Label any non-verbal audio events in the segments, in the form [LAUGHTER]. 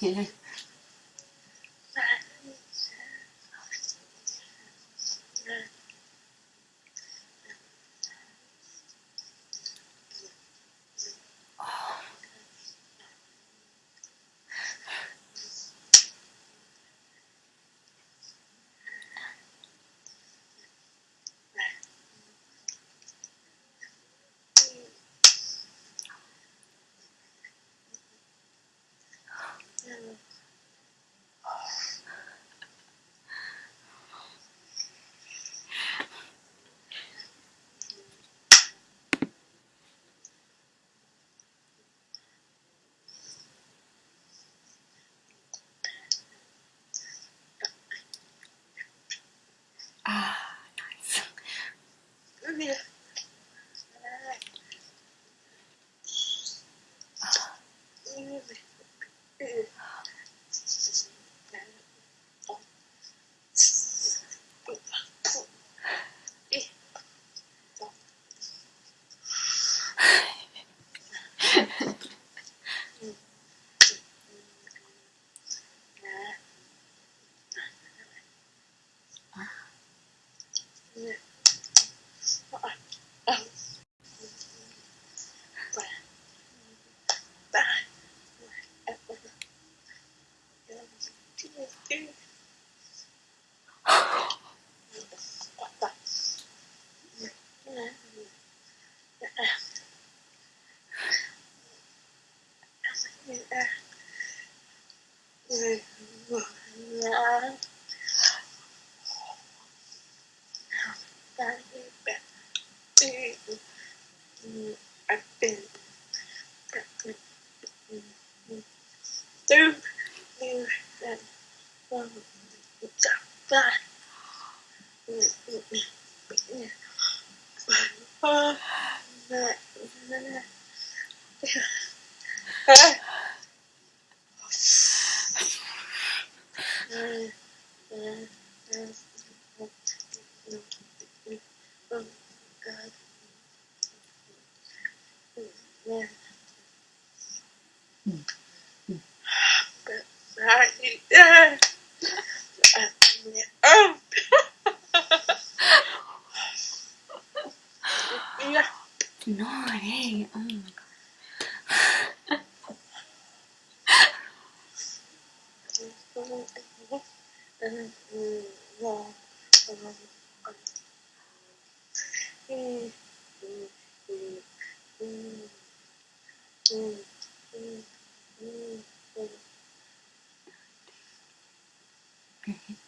你 [LAUGHS] 看 Mm-hmm.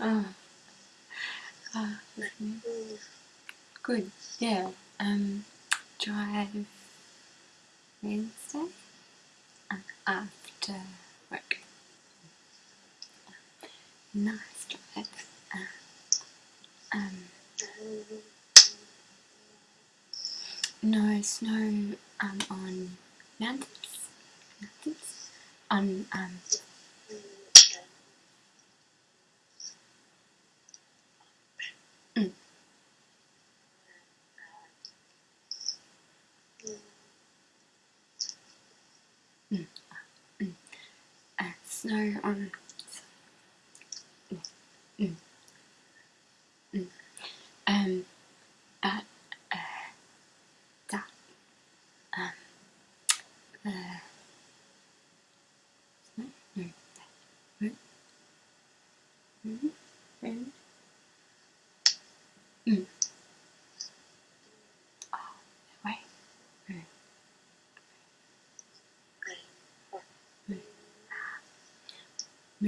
Oh, oh, good. Yeah. Um, drive Wednesday and after work. Nice drive. Uh, um, no snow um, on mountains. Mountains. On um, uh, snow on. Mm, mm, um, at uh, that um, the no, no, no, no, no,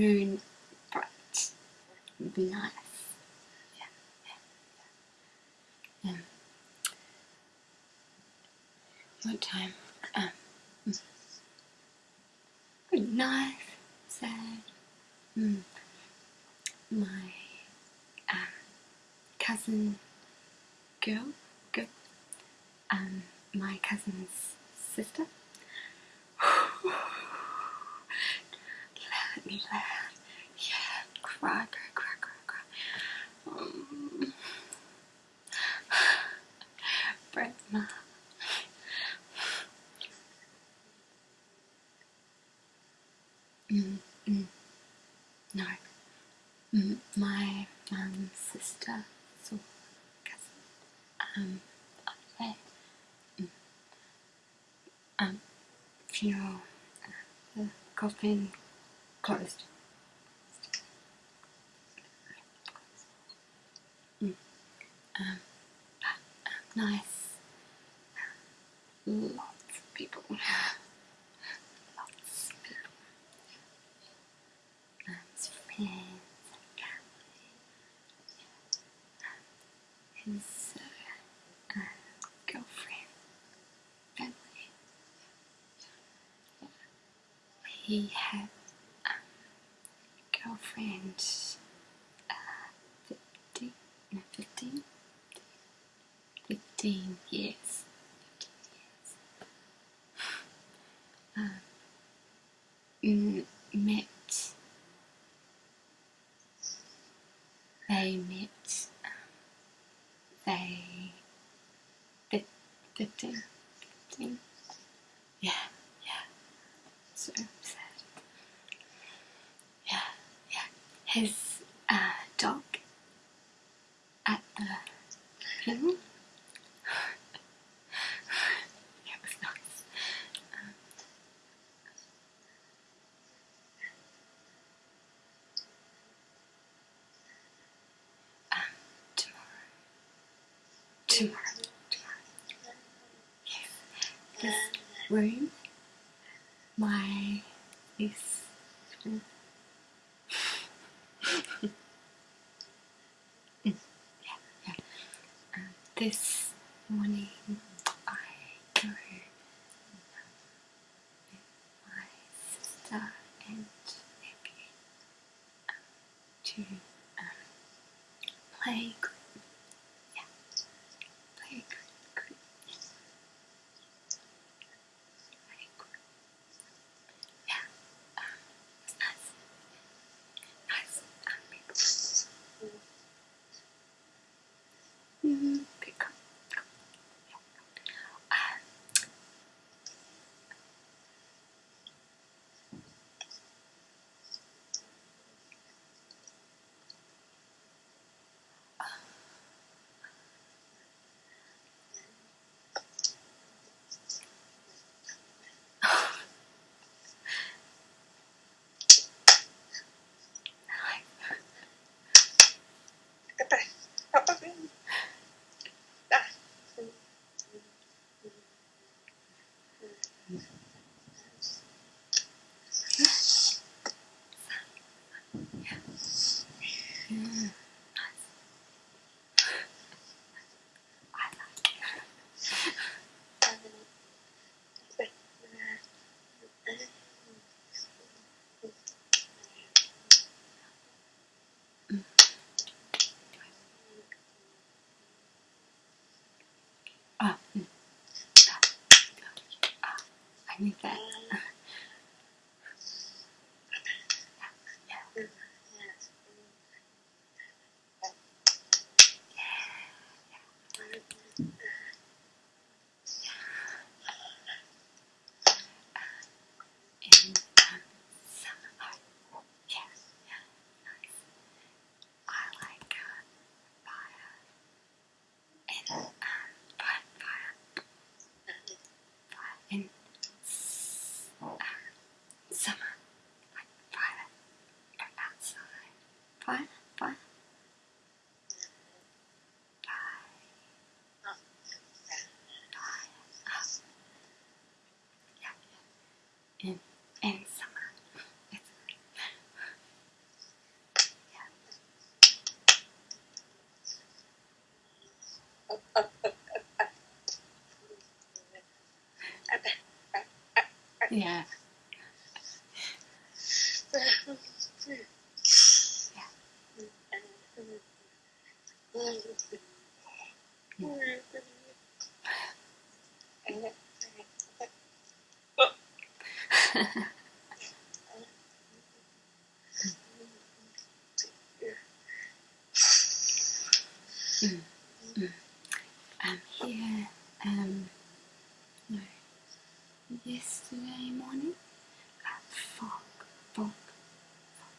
moon bright. Would be nice. Yeah, yeah, yeah. Um, what time? Um, mm. good sad. Mm. My um, cousin girl, girl, um, my cousin's sister. [SIGHS] [SIGHS] Let me laugh. Yeah, cry, cry, cry, cry, cry. Um, [SIGHS] break my Mm, mm, no. Mm, my mum's sister, so cousin, um, up there. Mm. Um, funeral, uh, the coffin closed. Mm. Um, um, nice. Lots of people. [LAUGHS] Lots of people. Um, friends and family. His uh, uh, girlfriend, family. He um, girlfriend, uh, 50, no, 15, 15 years. 15 years. Um, met they met um, they 15 15 yeah yeah so sad yeah yeah his uh, dog at the funeral it was nice um, um, tomorrow tomorrow tomorrow yes this room my this room Mm, yeah, yeah. Um, this morning Ah, mm, ah, ah, I need that. yesterday morning. Got fog, fog, fog,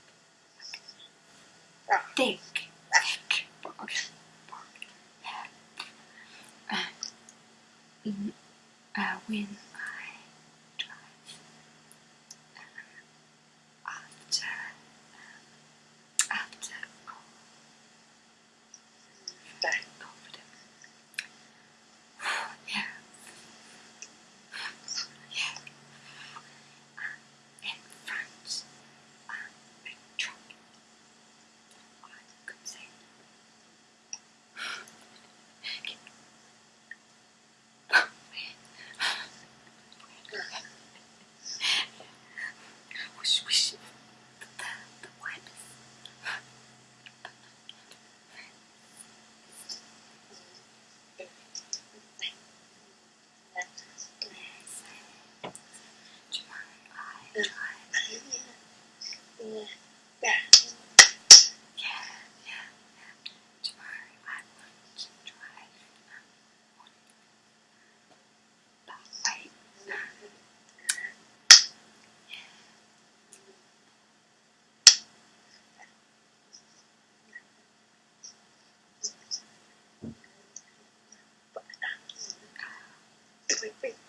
thick, thick fog, fog, and uh, mm, uh, when soy.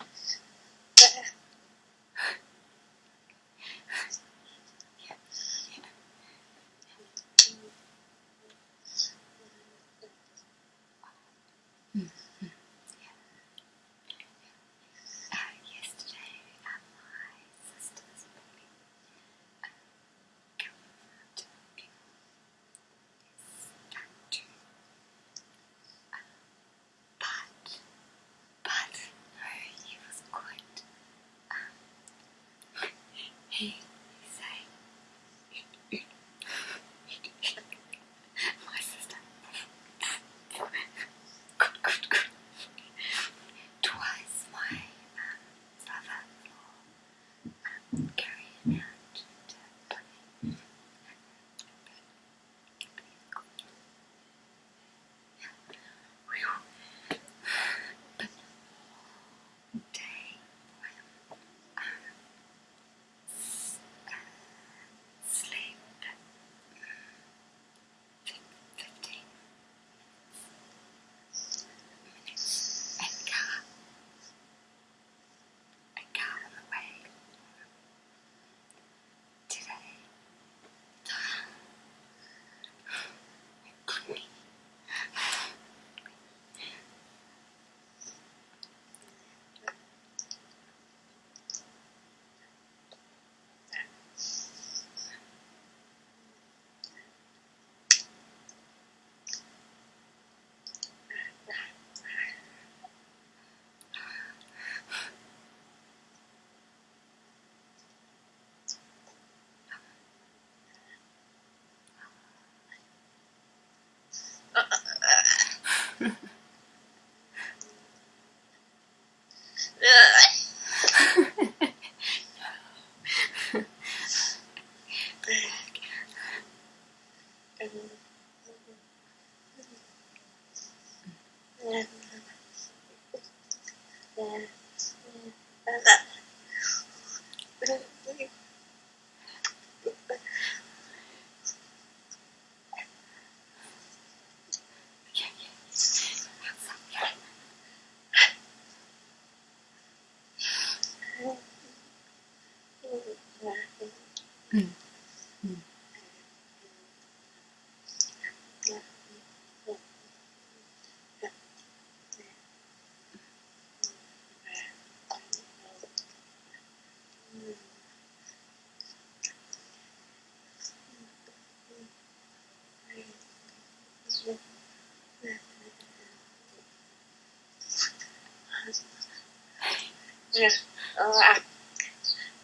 Yes. Uh,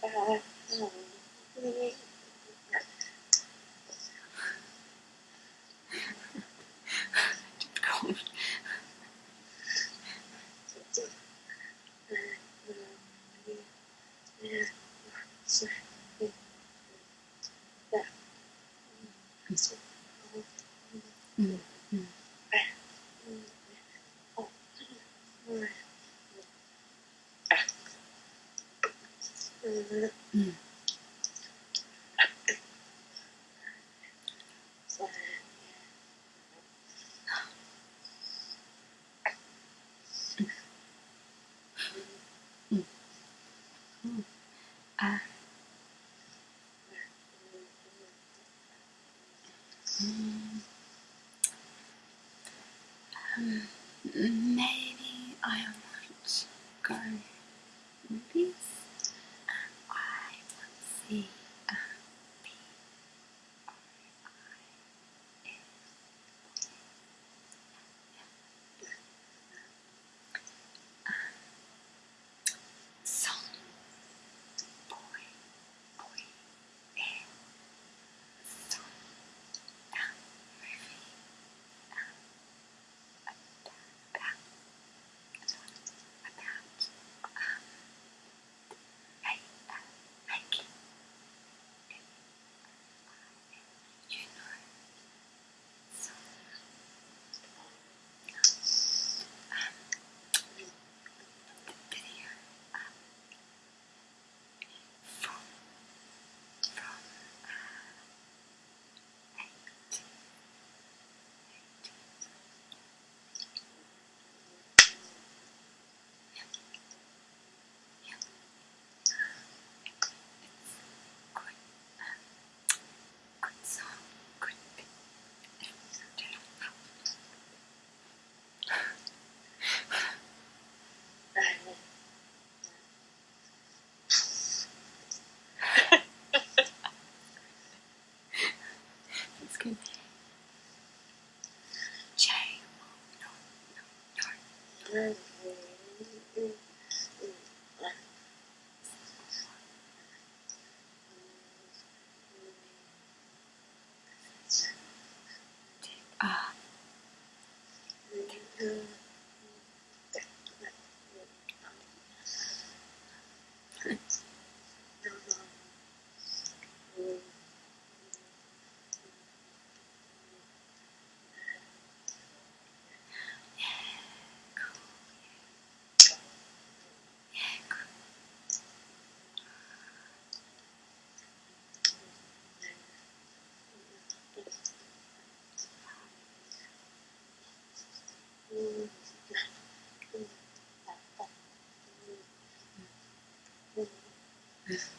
uh, uh, maybe I want to go movies and I want to see Good. Gracias.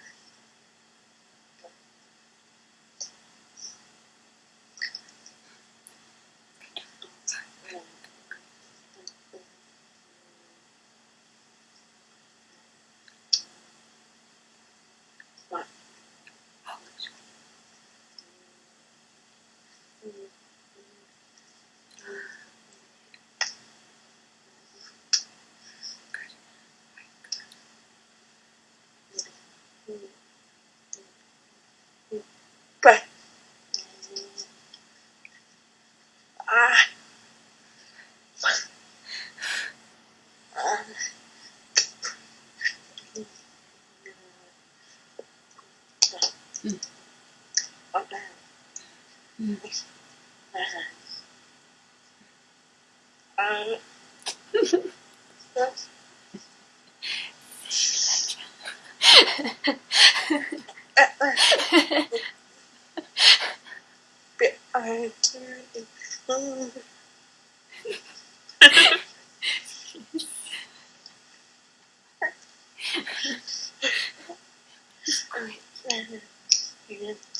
Mm. Okay. Mm. Um.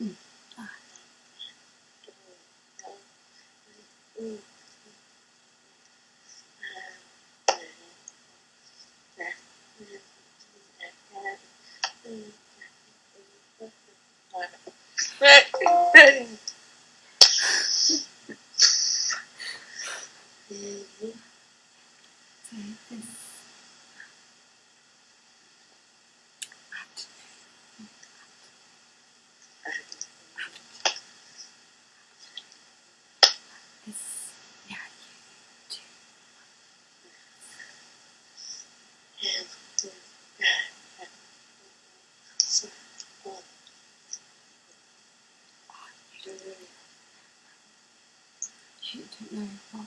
Mm. Ah. So this this yeah you too. You don't know what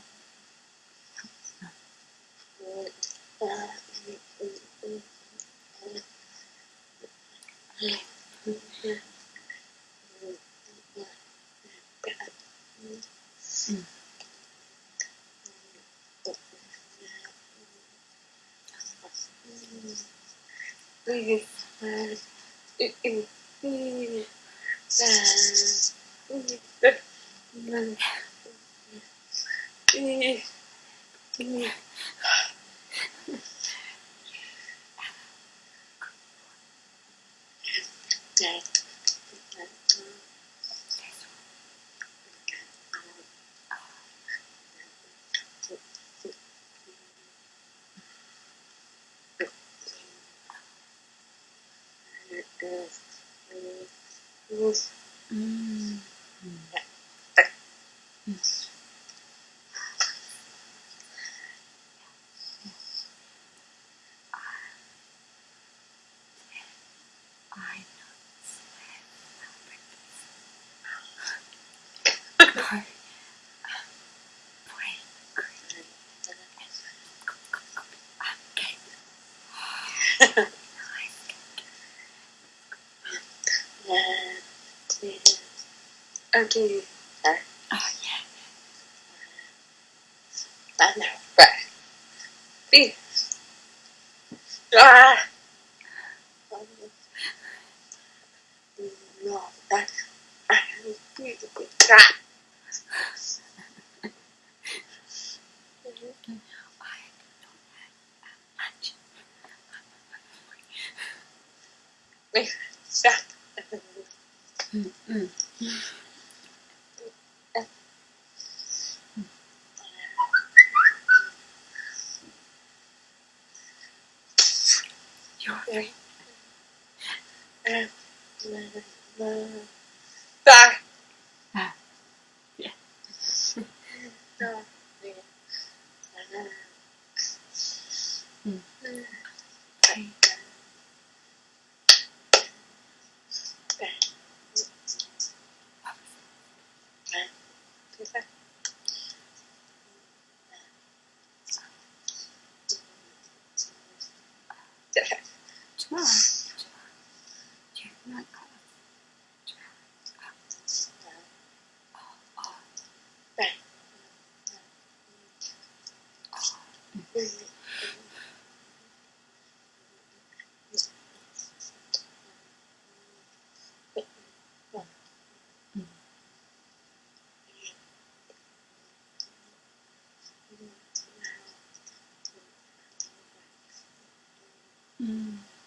Mm. I know. Go. Pray. Okay. Okay. Oh yeah. I know. Right. Be. Ah. No. I need to be that. I don't have much. That. Mm, mm. You're right. That. Ah. Yeah. No. 嗯。